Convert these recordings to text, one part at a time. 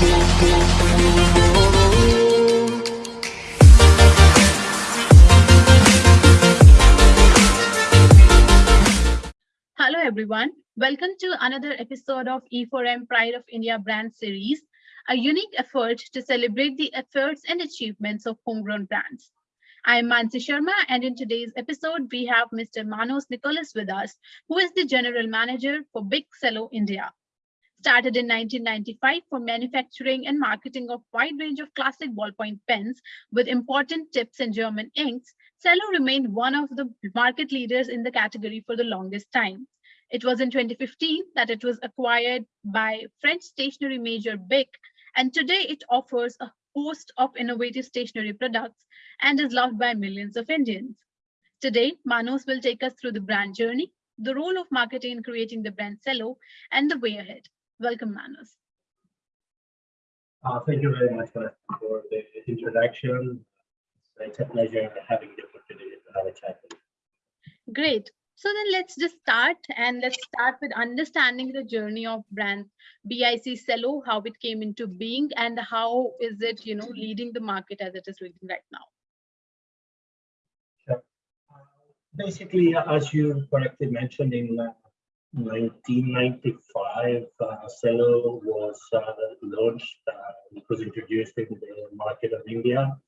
Hello, everyone. Welcome to another episode of E4M Pride of India brand series, a unique effort to celebrate the efforts and achievements of homegrown brands. I'm Mansi Sharma, and in today's episode, we have Mr. Manos Nicholas with us, who is the General Manager for BIC Cello India. Started in 1995 for manufacturing and marketing of wide range of classic ballpoint pens with important tips and German inks, Cello remained one of the market leaders in the category for the longest time. It was in 2015 that it was acquired by French stationery major Bic, and today it offers a host of innovative stationery products and is loved by millions of Indians. Today, Manos will take us through the brand journey, the role of marketing in creating the brand Cello, and the way ahead. Welcome, Manos. Uh, thank you very much for, for the introduction. It's a pleasure having the opportunity to have a chat. Great. So then let's just start and let's start with understanding the journey of brand BIC Cello, how it came into being and how is it, you know, leading the market as it is leading right now. Sure. Uh, basically, as you correctly mentioned in uh, 1995, uh, Cello was uh, launched, uh, it was introduced in the market of India.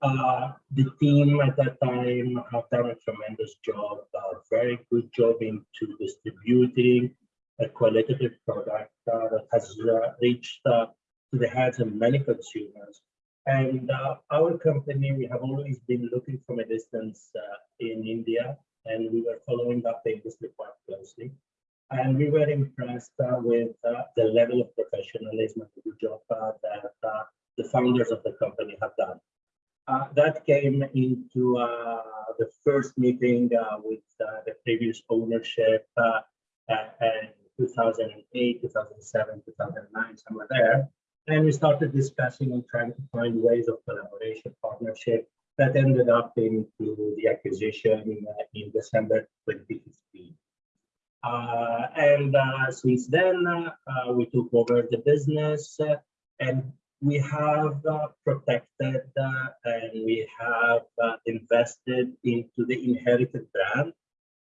Uh, the team at that time have done a tremendous job, a very good job into distributing a qualitative product uh, that has uh, reached to the hands of many consumers. And our company, we have always been looking from a distance in India, and we were following up the industry quite closely and we were impressed uh, with uh, the level of professionalism and the good job uh, that uh, the founders of the company have done. Uh, that came into uh, the first meeting with the previous ownership in 2008, 2007, 2009, somewhere there. And we started discussing and trying to find ways of collaboration, partnership that ended up into the acquisition in December 2015. Uh, and uh, since then, uh, we took over the business and we have protected and we have invested into the inherited brand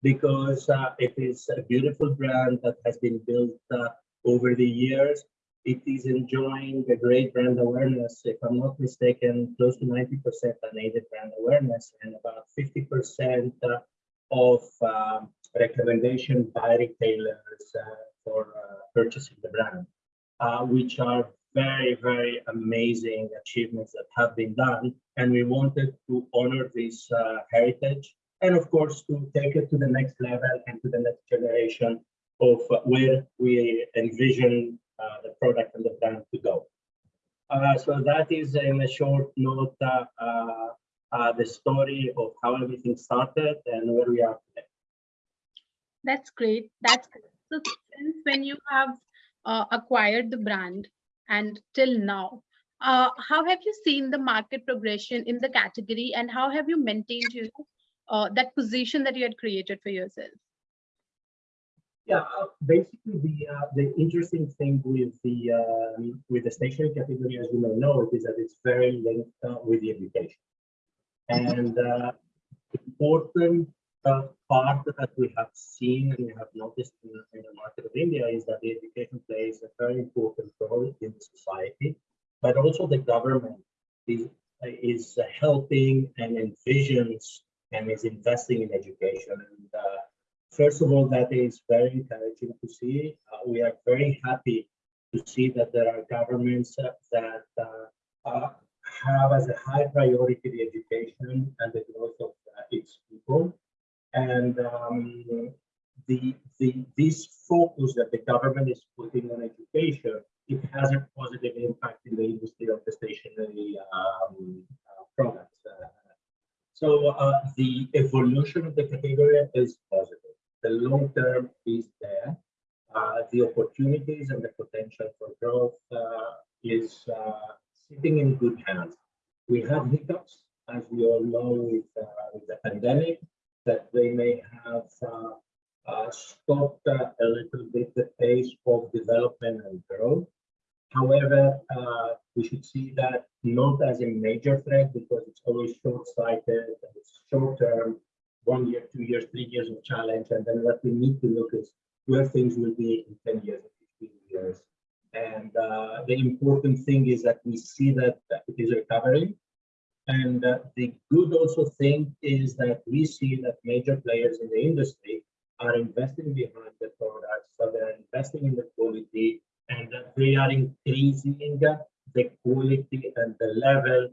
because it is a beautiful brand that has been built over the years it is enjoying a great brand awareness. If I'm not mistaken, close to 90% unaided brand awareness and about 50% of um, recommendation by retailers uh, for uh, purchasing the brand, uh, which are very, very amazing achievements that have been done. And we wanted to honor this heritage and of course to take it to the next level and to the next generation of where we envision uh, the product and the brand to go. Uh, so that is in a short note uh, the story of how everything started and where we are today. That's great. That's so since when you have uh, acquired the brand and till now, uh, how have you seen the market progression in the category and how have you maintained you know, uh, that position that you had created for yourself? Yeah, uh, basically the uh, the interesting thing with the um, with the stationery category, as you may know, is that it's very linked uh, with the education, and important uh, part that we have seen and we have noticed in, in, the market of India is that the education plays a very important role in society, but also the government is, is helping and envisions and is investing in education. And uh, first of all, that is very encouraging to see. Uh, we are very happy to see that there are governments that uh, uh, have as a high priority the education and the growth of uh, its people and um, the, the this focus that the government is putting on education, it has a positive impact in the industry of the stationary um, uh, products. Uh, so uh, the evolution of the category is positive. The long term is there. Uh, the opportunities and the potential for growth uh, is uh, sitting in good hands. We have hiccups, as we all know, with, with the pandemic that they may have uh, uh, stopped a little bit the pace of development and growth. However, uh, we should see that not as a major threat because it's always short-sighted, and it's short-term, one year, two years, three years of challenge. And then what we need to look is where things will be in 10 years, 15 years. And uh, the important thing is that we see that it is recovering. And uh, the good also thing is that we see that major players in the industry are investing behind the products, so they're investing in the quality, and that they are increasing the quality and the level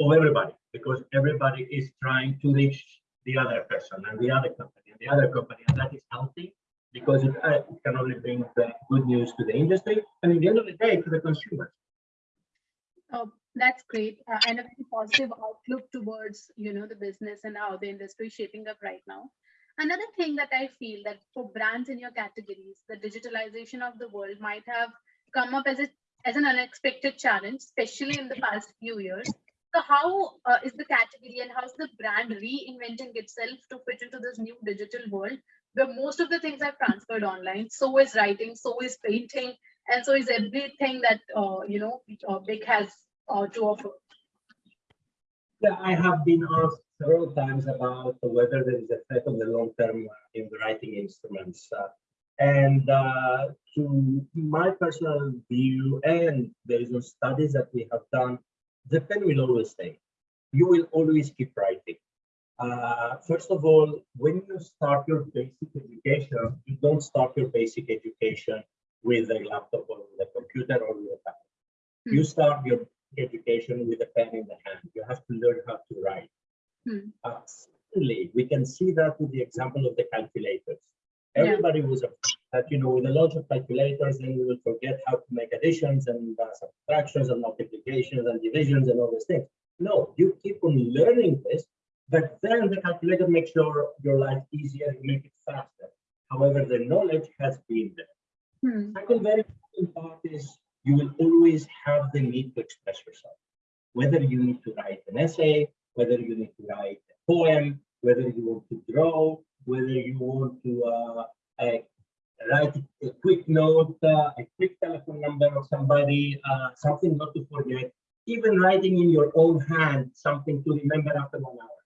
of everybody, because everybody is trying to reach the other person and the other company and the other company, and that is healthy because it, uh, it can only bring good news to the industry and at the end of the day to the consumers. Oh, that's great. Uh, and a very positive outlook towards, you know, the business and how the industry is shaping up right now. Another thing that I feel that for brands in your categories, the digitalization of the world might have come up as a as an unexpected challenge, especially in the past few years. So how uh, is the category and how's the brand reinventing itself to fit into this new digital world where most of the things are transferred online? So is writing, so is painting, and so is everything that uh, you know uh, BIC has uh, to offer. Yeah, I have been asked several times about whether there is a threat on the long term in the writing instruments. Uh, and uh, to my personal view, and based on studies that we have done, the pen will always stay. You will always keep writing. Uh, first of all, when you start your basic education, you don't start your basic education with a laptop or with a computer or with a tablet. Mm. You start your education with a pen in the hand. You have to learn how to write. Mm. Uh, certainly, we can see that with the example of the calculators. Everybody yeah. was that, you know, with the launch of calculators, then we will forget how to make additions and uh, subtractions and multiplications and divisions and all these things. No, you keep on learning this, but then the calculator makes your, your life easier, you make it faster. However, the knowledge has been there. Hmm. Second very important part is you will always have the need to express yourself. Whether you need to write an essay, whether you need to write a poem, whether you want to draw, whether you want to uh, uh, write a quick note, uh, a quick telephone number of somebody, uh, something not to forget, even writing in your own hand something to remember after one hour.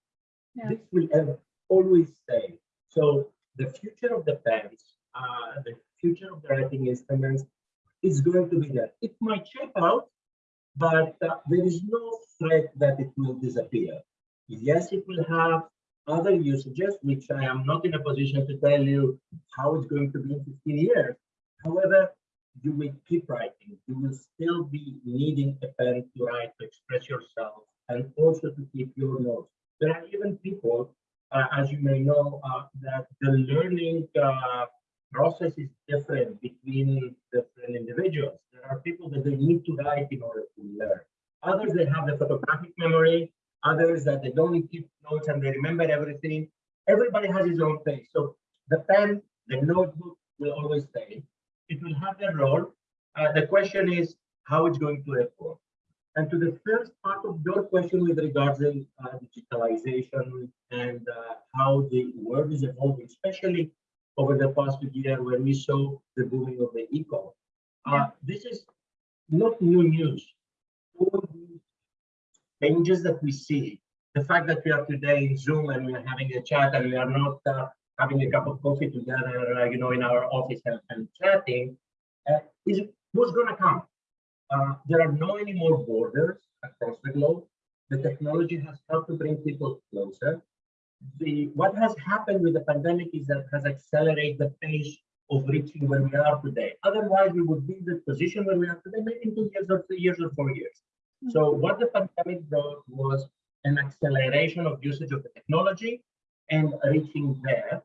Yeah. This will always stay. So the future of the pens, uh, the future of the writing instruments is going to be there. It might shape out, but uh, there is no threat that it will disappear. Yes, it will have other usages, which I am not in a position to tell you how it's going to be in 15 years. However, you will keep writing. You will still be needing a pen to write, to express yourself, and also to keep your notes. There are even people, uh, as you may know, uh, that the learning uh, process is different between different individuals. There are people that they need to write in order to learn. Others, they have the photographic memory, others that they don't keep notes and they remember everything. Everybody has his own pace. So the pen, the notebook will always stay. It will have their role. Uh, the question is how it's going to evolve. And to the first part of your question with regards to uh, digitalization and uh, how the world is evolving, especially over the past year when we saw the booming of the e-com. Uh. This is not new news. All these changes that we see, the fact that we are today in Zoom and we are having a chat and we are not uh, having a cup of coffee together, uh, you know, in our office and, and chatting, uh, is what's going to come. Uh, there are no any more borders across the globe. The technology has helped to bring people closer. The what has happened with the pandemic is that has accelerated the pace of reaching where we are today. Otherwise, we would be in the position where we are today, maybe in two years or three years or four years. Mm-hmm. So what the pandemic brought was an acceleration of usage of the technology and reaching there.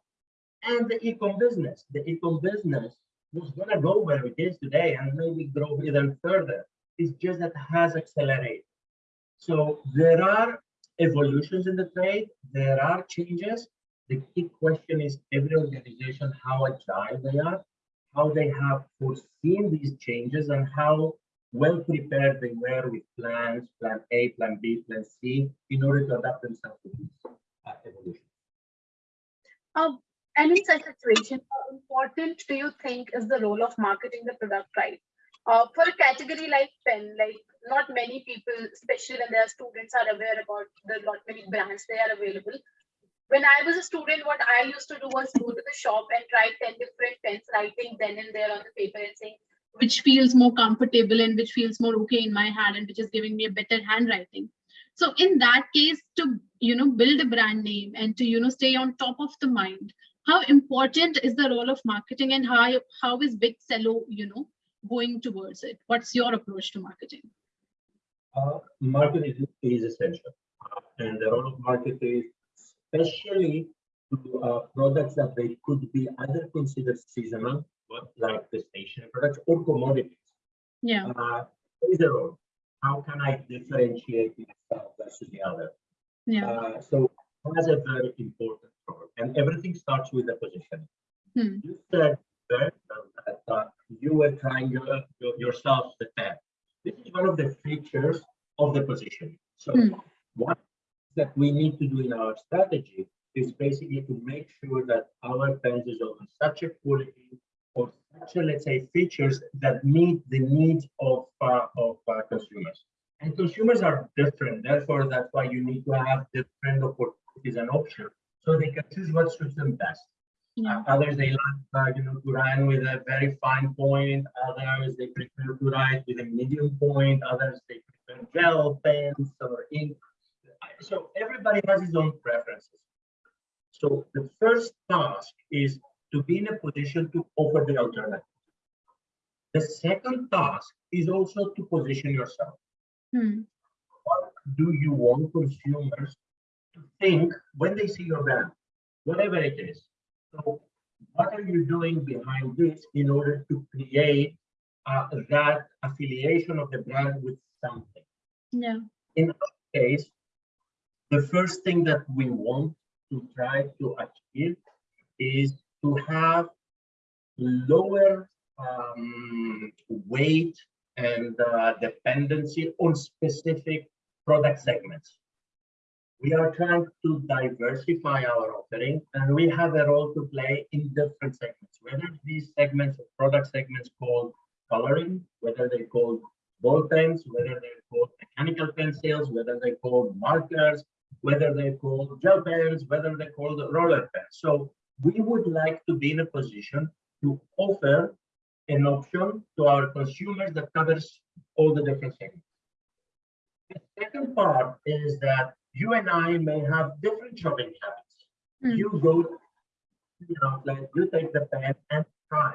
And the e-com business, the e-com business was going to go where it is today and maybe grow even further. It's just that has accelerated. So there are evolutions in the trade, there are changes. The key question is every organization, how agile they are, how they have foreseen these changes and how well prepared they were with plans, plan A, plan B, plan C, in order to adapt themselves to this uh, evolution. Um, and in such a situation, how important do you think is the role of marketing the product right? Uh, for a category like pen, like not many people, especially when they are students, are aware about the not many brands they are available. When I was a student, what I used to do was go to the shop and try 10 different pens, writing then and there on the paper and saying which feels more comfortable and which feels more okay in my hand and which is giving me a better handwriting. So in that case, to you know build a brand name and to you know stay on top of the mind, how important is the role of marketing and how how is BIC Cello you know going towards it? What's your approach to marketing? Uh, marketing is essential, and the role of marketing, especially to uh, products that they could be either considered seasonal, like the stationery products, or commodities. Yeah. Uh, is a role. How can I differentiate myself versus the other? Yeah. Uh, so that's a very important role, and everything starts with the position. Hmm. You said that uh, you were trying your, your, yourself the pen. This is one of the features of the position. So Hmm. what that we need to do in our strategy is basically to make sure that our pens is of such a quality or such a, let's say, features that meet the needs of, uh, of uh, consumers. And consumers are different, therefore that's why you need to have different opportunities and options so they can choose what suits them best. Yeah. Uh, others they like uh, you know to write with a very fine point. Others they prefer to write with a medium point. Others they prefer gel pens or ink. So everybody has his own preferences. So the first task is to be in a position to offer the alternative. The second task is also to position yourself. Hmm. What do you want consumers to think when they see your brand, whatever it is? So what are you doing behind this in order to create uh, that affiliation of the brand with something? Yeah. In our case, the first thing that we want to try to achieve is to have lower um, weight and uh, dependency on specific product segments. We are trying to diversify our offering and we have a role to play in different segments, whether these segments or product segments called coloring, whether they called ball pens, whether they're called mechanical pencils, whether they're called markers, whether they're called gel pens, whether they're called roller pens. So we would like to be in a position to offer an option to our consumers that covers all the different segments. The second part is that you and I may have different shopping habits. Hmm. You go you know, like you take the pen and try.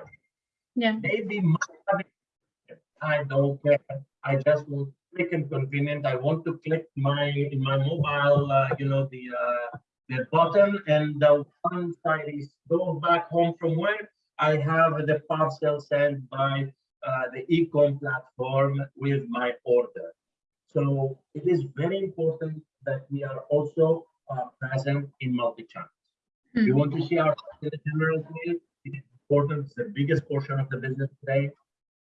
Yeah. Maybe my habit, I don't care. I just want quick and convenient. I want to click my in my mobile, uh, you know, the uh, the button, and the one side is go back home from work. I have the parcel sent by uh, the e-com platform with my order. So it is very important that we are also uh, present in multi-channels. Hmm. We want to see our general field. It is important. It's the biggest portion of the business today.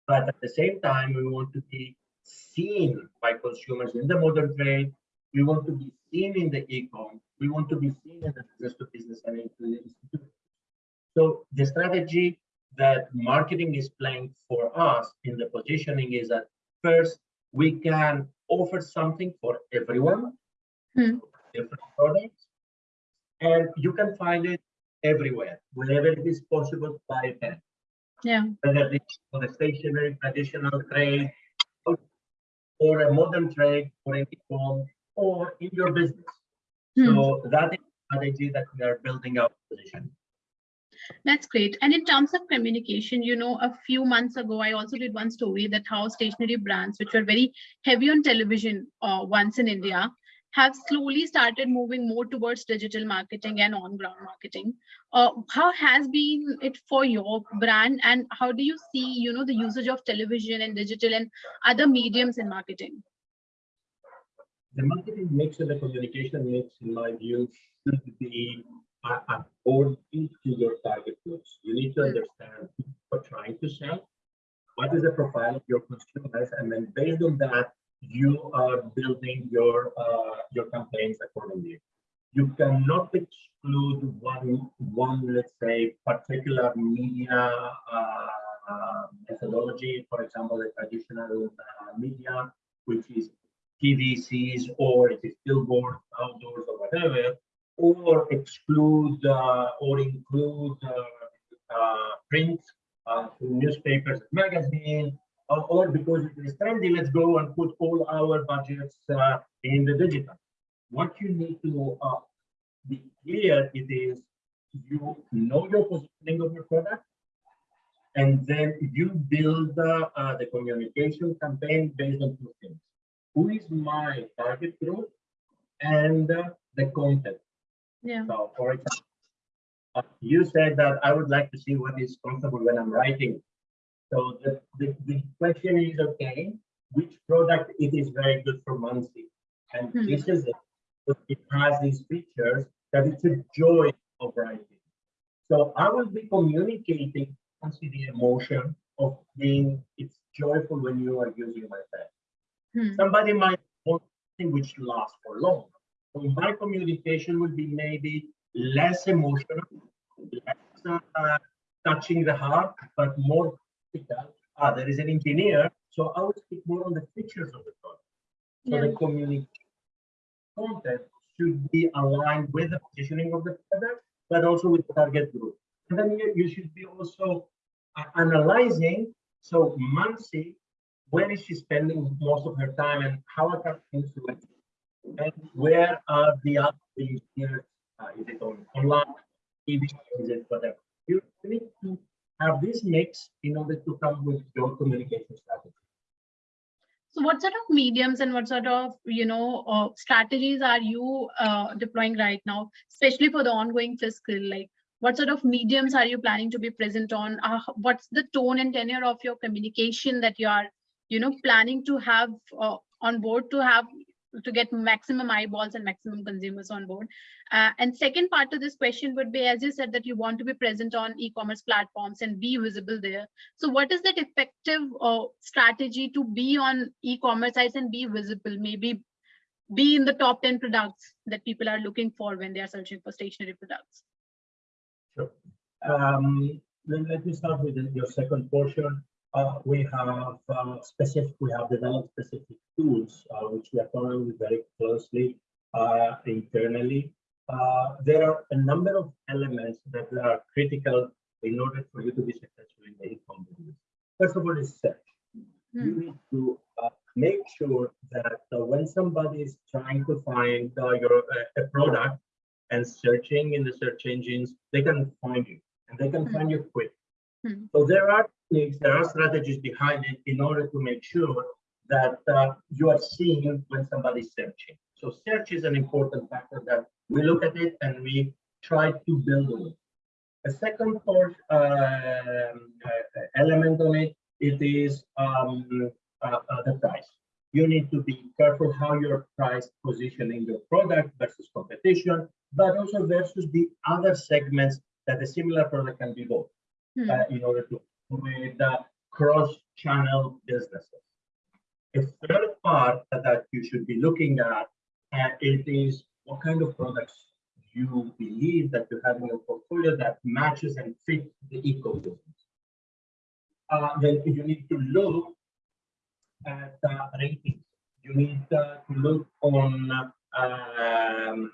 But at the same time, we want to be seen by consumers in the modern trade. We want to be seen in the e-com. We want to be seen in the business to business and into the institute. So the strategy that marketing is playing for us in the positioning is that first we can offer something for everyone, Hmm. different products, and you can find it everywhere, wherever it is possible to buy a pen, Yeah. whether it's for the stationary traditional trade or, a modern trade or an e-com or in your business. Hmm. So that is the strategy that we are building our position. That's great. And in terms of communication, you know, a few months ago, I also did one story that how stationary brands, which were very heavy on television uh, once in India, have slowly started moving more towards digital marketing and on-ground marketing. Uh, how has been it for your brand, and how do you see, you know, the usage of television and digital and other mediums in marketing? the marketing mix and the communication mix, in my view, should be according to your target groups. You need to Mm. understand what you're trying to sell, what is the profile of your consumers, and then based on that, you are building your uh, your campaigns accordingly. You cannot exclude one one let's say particular media uh, methodology, for example, the traditional uh, media, which is TVCs or it is billboard, outdoors or whatever, or exclude uh, or include uh, print newspapers, magazine, or, or because it is trendy, let's go and put all our budgets uh, in the digital. What you need to uh, be clear it is you know your positioning of your product, and then you build uh, uh, the communication campaign based on two things. Who is my target group and uh, the content. Yeah. So for example, uh, you said that I would like to see what is comfortable when I'm writing. So the, the, the question is, okay, which product it is very good for Mansi? And Hmm. this is it. It has these features that it's a joy of writing. So I will be communicating Mansi the emotion of being, it's joyful when you are using my pen. Hmm. Somebody might want something which lasts for long. So my communication will be maybe less emotional, less uh, touching the heart, but more. Ah, there is an engineer, so I will speak more on the features of the product. So Yeah. the communication content should be aligned with the positioning of the product, but also with the target group. And then you, you should be also uh, analyzing, so Mansi, where is she spending most of her time and how are her influence? And where are the other here? Uh, is it on online, TV, is it whatever? You need to have this mix in order to come with your communication strategy. So what sort of mediums and what sort of, you know, uh, strategies are you uh, deploying right now, especially for the ongoing fiscal? Like, what sort of mediums are you planning to be present on? Uh, what's the tone and tenor of your communication that you are, you know, planning to have uh, on board to have to get maximum eyeballs and maximum consumers on board? Uh, and second part to this question would be, as you said, that you want to be present on e-commerce platforms and be visible there. So what is that effective uh, strategy to be on e-commerce sites and be visible? Maybe be in the top 10 products that people are looking for when they are searching for stationary products. Sure. Um, let me start with your second portion. Uh, we have uh, specific, we have developed specific tools, uh, which we are following very closely uh, internally. Uh, there are a number of elements that are critical in order for you to be successful in the e-commerce business. First of all, is search. You Hmm. need to uh, make sure that uh, when somebody is trying to find your a product and searching in the search engines, they can find you and they can Hmm. find you quick. Hmm. So there are there are strategies behind it in order to make sure that uh, you are seeing when somebody's searching. So search is an important factor that we look at it and we try to build on it. A second part um, uh, element on it, it is um, uh, uh, the price. You need to be careful how you're price positioning your product versus competition, but also versus the other segments that a similar product can be bought Hmm. uh, in order to with uh, cross-channel businesses. A third part that you should be looking at uh, it is what kind of products you believe that you have in your portfolio that matches and fit the ecosystem. Uh, then you need to look at uh, ratings. You need uh, to look on um,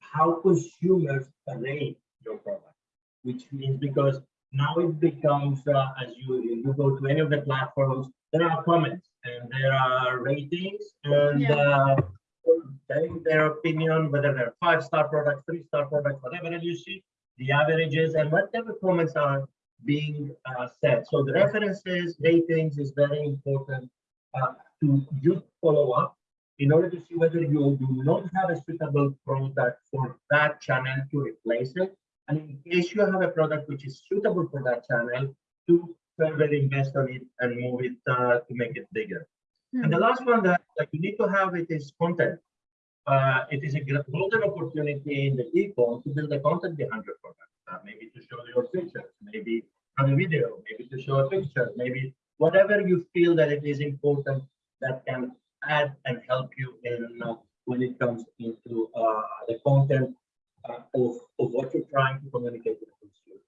how consumers rate your product, which means because now it becomes uh, as you you go to any of the platforms, there are comments and there are ratings and Yeah. uh, telling their opinion, whether they're five star products, three star products, whatever, and you see the averages and whatever comments are being uh, said. So the references, ratings is very important uh, to you follow up in order to see whether you do not have a suitable product for that channel to replace it. And in case you have a product which is suitable for that channel, to further invest on it and move it uh, to make it bigger. And the Hmm. last one that, that you need to have it is content. Uh, it is a golden opportunity in the e-com to build the content behind your product. Uh, maybe to show your features, maybe on a video, maybe to show a picture, maybe whatever you feel that it is important that can add and help you in uh, when it comes into uh, the content uh, of, of what you're trying to communicate to the consumer.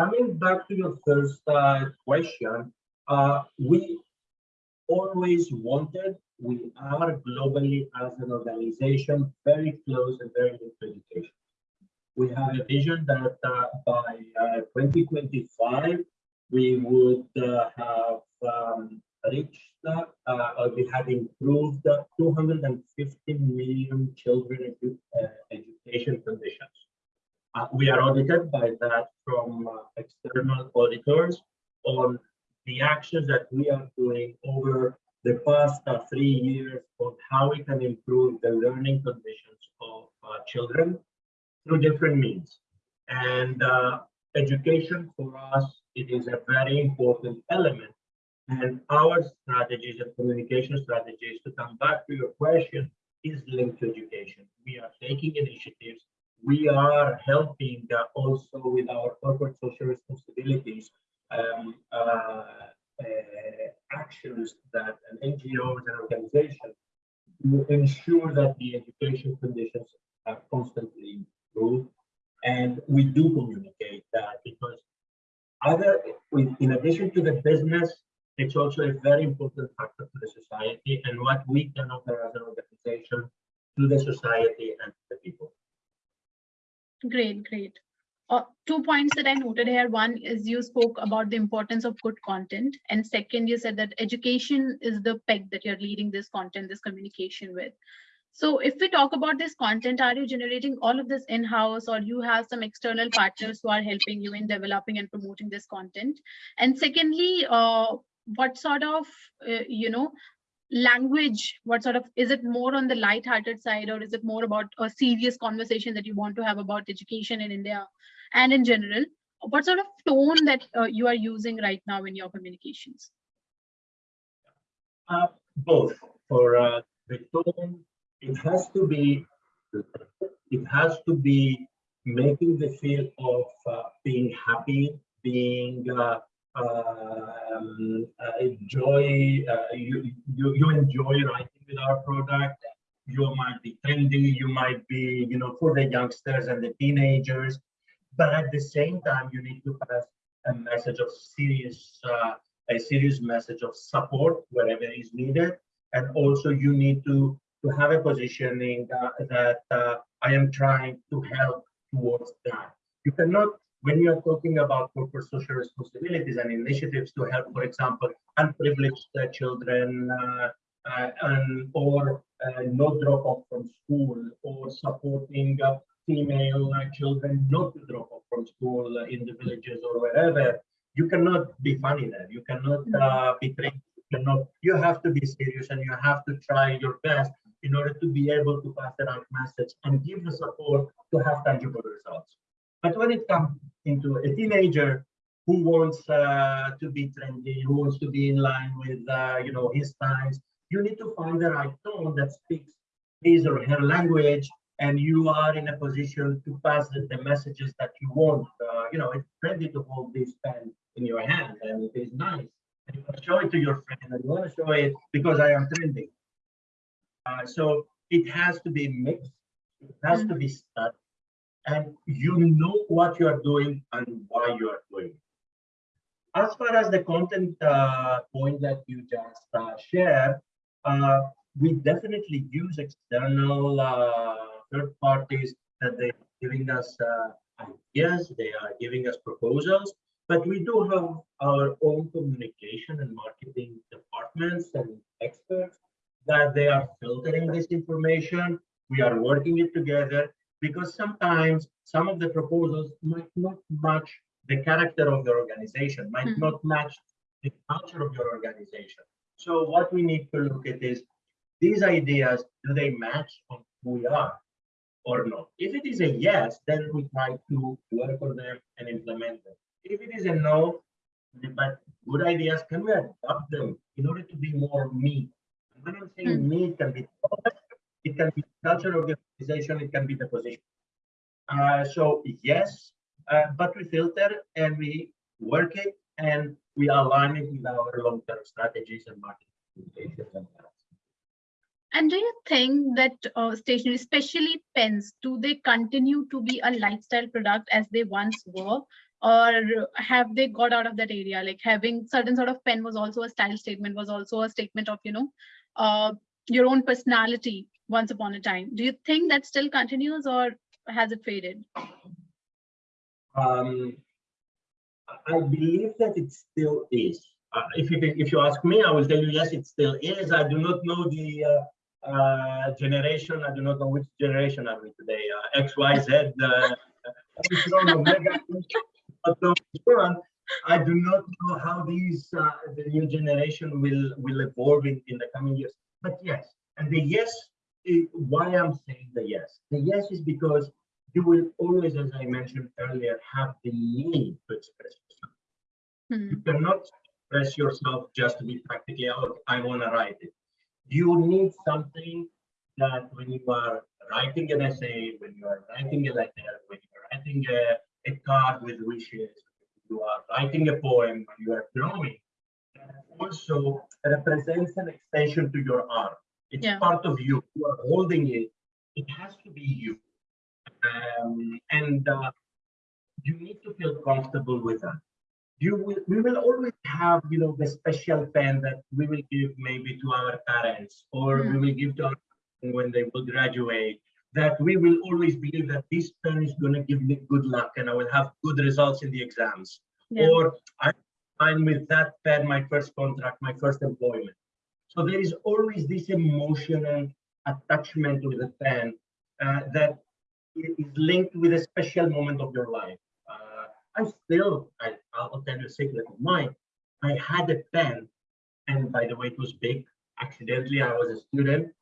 coming back to your first uh, question, uh, we always wanted, we are globally as an organization very close and very linked to education. We have a vision that uh, by uh, 2025, we would uh, have um, reached, uh, or we have improved 250 million children edu uh, education conditions. Uh, we are audited by that from uh, external auditors on the actions that we are doing over the past uh, three years on how we can improve the learning conditions of uh, children through different means. And education for us, it is a very important element. And our strategies and communication strategies, to come back to your question, is linked to education. We are taking initiatives we are helping uh, also with our corporate social responsibilities um, uh, uh, actions that an NGOs and organizations to ensure that the education conditions are constantly improved. And we do communicate that because other, in addition to the business, it's also a very important factor to the society and what we can offer as an organization to the society and to the people. Great, great. Uh, two points that I noted here. One is you spoke about the importance of good content. And second, you said that education is the peg that you're leading this content, this communication with. So if we talk about this content, are you generating all of this in-house or you have some external partners who are helping you in developing and promoting this content? And secondly, uh, what sort of, uh, you know, language what sort of is it more on the light-hearted side or is it more about a serious conversation that you want to have about education in india and in general? What sort of tone that uh, you are using right now in your communications? Uh, both. For uh, the tone it has to be it has to be making the feel of uh, being happy being uh, um, uh, enjoy uh, you, you you enjoy writing with our product. You might be trendy. You might be you know for the youngsters and the teenagers. But at the same time you need to pass a message of serious uh, a serious message of support wherever is needed. And also you need to to have a positioning uh, that uh, i am trying to help towards that. You cannot when you are talking about corporate social responsibilities and initiatives to help, for example, unprivileged uh, children uh, uh, and, or uh, no drop off from school or supporting uh, female children not to drop off from school in the villages or wherever, you cannot be funny there. You cannot be trained. You cannot. You have to be serious and you have to try your best in order to be able to pass the right message and give the support to have tangible results. But when it comes into a teenager who wants uh, to be trendy, who wants to be in line with uh, you know his times, you need to find the right tone that speaks his or her language, and you are in a position to pass the, the messages that you want. Uh, you know, it's trendy to hold this pen in your hand, and it is nice. And you want to show it to your friend, and you want to show it because I am trendy. Uh, so it has to be mixed. It has mm -hmm. to be studied and you know what you are doing and why you are doing it. As far as the content uh, point that you just uh, shared, uh, we definitely use external uh, third parties that they're giving us uh, ideas, they are giving us proposals, but we do have our own communication and marketing departments and experts that they are filtering this information. We are working it together because sometimes some of the proposals might not match the character of your organization, might mm -hmm. not match the culture of your organization. So what we need to look at is these ideas, do they match on who we are or not? If it is a yes, then we try to work on them and implement them. If it is a no, but good ideas, can we adopt them in order to be more me? When I'm saying mm -hmm. me, can be it can be culture of the organization, it can be the position. Uh, so yes, uh, but we filter and we work it and we align it with our long-term strategies and market and do you think that uh, stationery, especially pens, do they continue to be a lifestyle product as they once were? or have they got out of that area like having certain sort of pen was also a style statement was also a statement of you know uh, your own personality once upon a time do you think that still continues or has it faded um, I believe that it still is. Uh, if you if you ask me, I will tell you yes, it still is. I do not know the uh, uh, generation. I do not know which generation are we today. Uh, X, Y, Z. Uh, I do not know how these uh, the new generation will will evolve in, in the coming years. But yes, and the yes, is why I'm saying the yes. The yes is because you will always, as I mentioned earlier, have the need to express yourself. Hmm. You cannot express yourself just to be practically out. I want to write it. You need something that when you are writing an essay, when you are writing a letter, when you are writing a, a card with wishes, you are writing a poem, you are drawing, also represents an extension to your arm. It's Yeah. part of you. You are holding it. It has to be you. Um, and uh, you need to feel comfortable with that. You will, we will always have, you know, the special pen that we will give maybe to our parents, or we Hmm. will give to our when they will graduate. That we will always believe that this pen is going to give me good luck, and I will have good results in the exams. Yeah. Or I sign with that pen my first contract, my first employment. So there is always this emotional attachment with the pen uh, that is linked with a special moment of your life. Uh, I still, I, I'll tell you a secret of mine. I had a pen, and by the way, it was BIC. Accidentally, I was a student.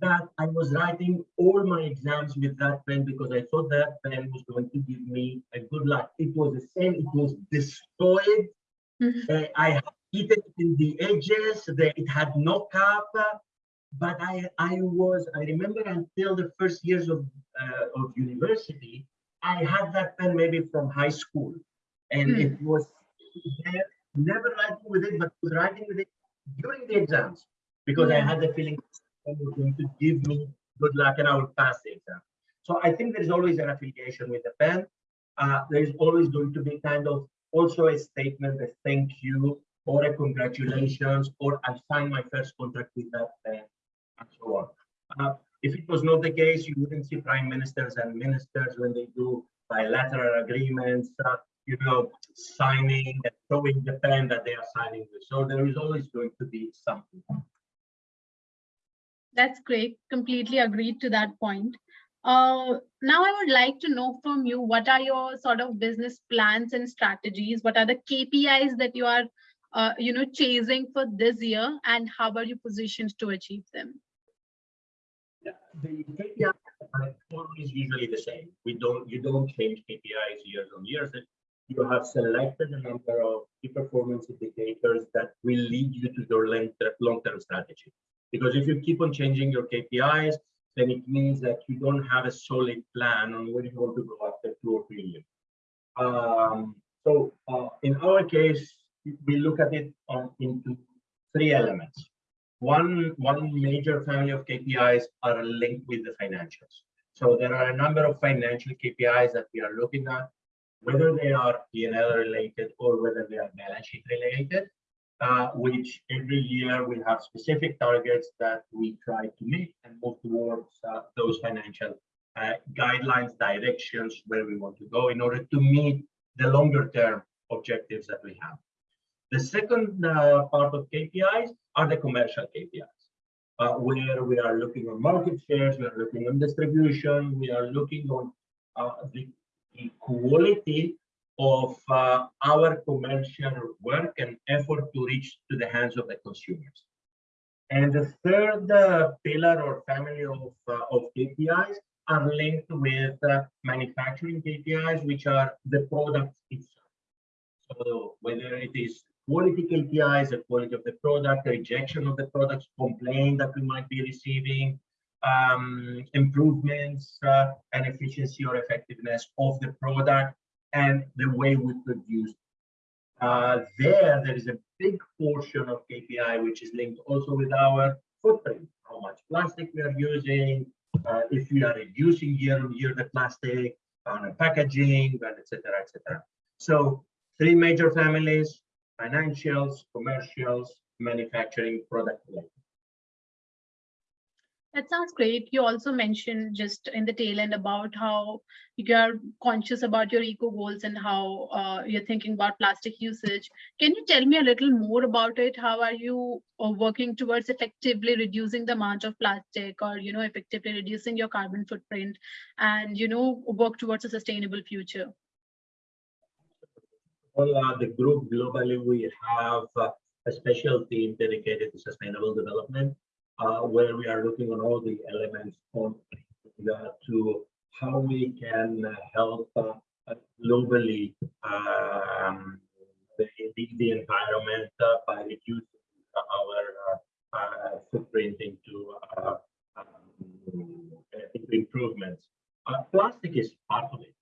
That I was writing all my exams with that pen because I thought that pen was going to give me a good luck. It was the same. It was destroyed. Mhm. Uh, I had eaten it in the edges. The, it had no cap. But I, I was, I remember until the first years of, uh, of university, I had that pen maybe from high school. And Hmm. it was there, never writing with it, but was writing with it during the exams because I had the feeling it was going to give me good luck and I would pass the exam. So I think there's always an affiliation with the pen. Uh, there's always going to be kind of also a statement, a thank you, or a congratulations, or I signed my first contract with that pen, and so on. Uh, if it was not the case, you wouldn't see prime ministers and ministers when they do bilateral agreements, uh, you know, signing and showing the pen that they are signing with. So there is always going to be something. That's great. Completely agreed to that point. Uh, now I would like to know from you, what are your sort of business plans and strategies? What are the KPIs that you are, uh, you know, chasing for this year and how are you positioned to achieve them? Yeah, the KPIs are always usually the same. We don't, you don't change KPIs years on years. You have selected a number of key performance indicators that will lead you to your long- long-term strategy. Because if you keep on changing your KPIs, then it means that you don't have a solid plan on where you want to go after two or three years. Um, so uh, in our case, we look at it on, into three elements. One, one major family of KPIs are linked with the financials. So there are a number of financial KPIs that we are looking at, whether they are P&L related or whether they are balance sheet related, uh, which every year we have specific targets that we try to meet and move towards uh, those financial uh, guidelines, directions where we want to go in order to meet the longer term objectives that we have. The second uh, part of KPIs are the commercial KPIs, uh, where we are looking on market shares, we are looking on distribution, we are looking on the, the quality of uh, our commercial work and effort to reach to the hands of the consumers. And the third uh, pillar or family of, uh, of KPIs are linked with uh, manufacturing KPIs, which are the product itself. So whether it is quality KPIs, the quality of the product, rejection of the products, complaint that we might be receiving, um, improvements uh, and efficiency or effectiveness of the product, and the way we produce. Uh, there, there is a big portion of KPI which is linked also with our footprint, how much plastic we are using, uh, if we are reducing year on year the plastic, on packaging, and et cetera, et cetera. So three major families, financials, commercials, manufacturing, product. related. That sounds great. You also mentioned just in the tail end about how you're conscious about your eco goals and how uh, you're thinking about plastic usage. Can you tell me a little more about it? How are you uh, working towards effectively reducing the amount of plastic or, you know, effectively reducing your carbon footprint and, you know, work towards a sustainable future? Well, uh, the group globally, we have uh, a special team dedicated to sustainable development uh, where we are looking on all the elements on the, to how we can uh, help uh, uh, globally um, the, the, environment uh, by reducing our uh, footprint into, um, improvements. plastic is part of it,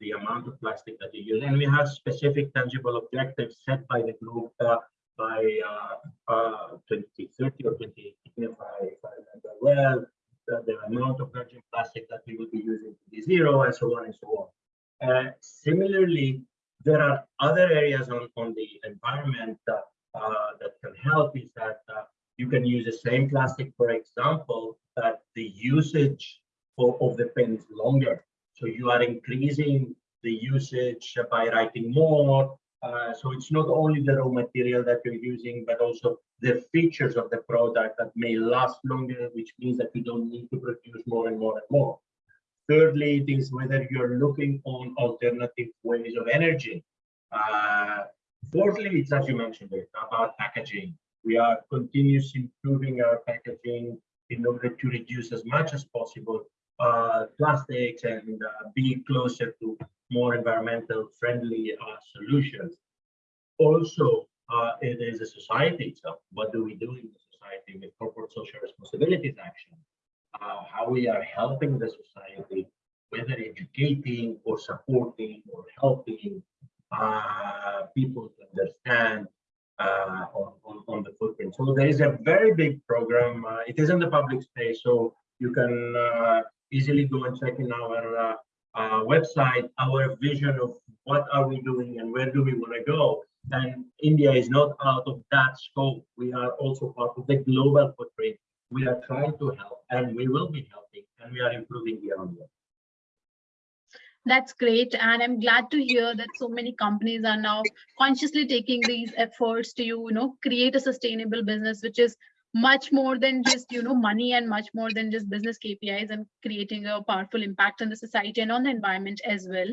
the amount of plastic that you use, and we have specific tangible objectives set by the group by uh, uh, 2030 or 2018, if I, if I remember well, the, the, amount of virgin plastic that we will be using to be zero and so on and so on. Uh, similarly, there are other areas on, on the environment that, uh, that can help is that uh, you can use the same plastic, for example, that the usage of, of the pen is longer. So you are increasing the usage by writing more uh, so it's not only the raw material that you're using, but also the features of the product that may last longer, which means that you don't need to produce more and more and more. Thirdly, it is whether you're looking on alternative ways of energy. Uh, fourthly, it's as you mentioned it, about packaging. We are continuously improving our packaging in order to reduce as much as possible plastics and uh, be closer to more environmental friendly uh, solutions. Also, uh, it is a society itself. What do we do in the society with corporate social responsibilities action? Uh, how we are helping the society, whether educating or supporting or helping uh, people to understand uh, on, on, on, the footprint. So there is a very big program. Uh, it is in the public space, so you can uh, easily go and check in our uh, website our vision of what are we doing and where do we want to go. And India is not out of that scope. We are also part of the global footprint. We are trying to help and we will be helping and we are improving on year. That's great. And I'm glad to hear that so many companies are now consciously taking these efforts to, you know, create a sustainable business, which is much more than just you know money and much more than just business kpis and creating a powerful impact on the society and on the environment as well.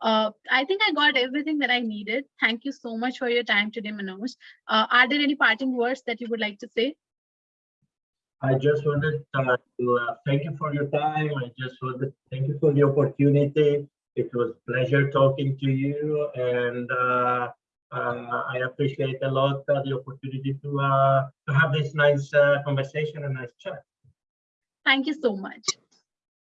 Uh, i think i got everything that i needed. Thank you so much for your time today manoj. Uh, are there any parting words that you would like to say? I just wanted uh, to uh, thank you for your time. I just wanted to thank you for the opportunity. It was pleasure talking to you and uh, I appreciate a lot uh, the opportunity to uh, to have this nice uh, conversation and nice chat. Thank you so much.